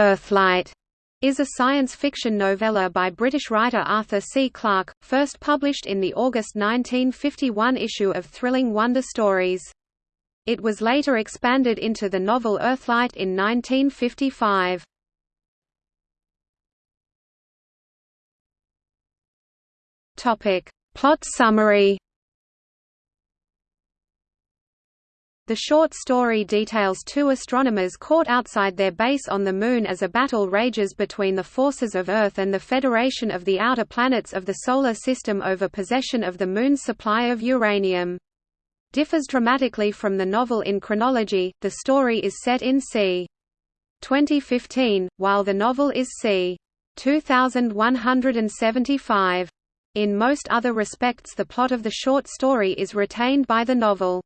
Earthlight is a science fiction novella by British writer Arthur C. Clarke, first published in the August 1951 issue of Thrilling Wonder Stories. It was later expanded into the novel Earthlight in 1955. Topic. Plot summary The short story details two astronomers caught outside their base on the Moon as a battle rages between the forces of Earth and the Federation of the Outer Planets of the Solar System over possession of the Moon's supply of uranium. Differs dramatically from the novel in chronology, the story is set in c. 2015, while the novel is c. 2175. In most other respects the plot of the short story is retained by the novel.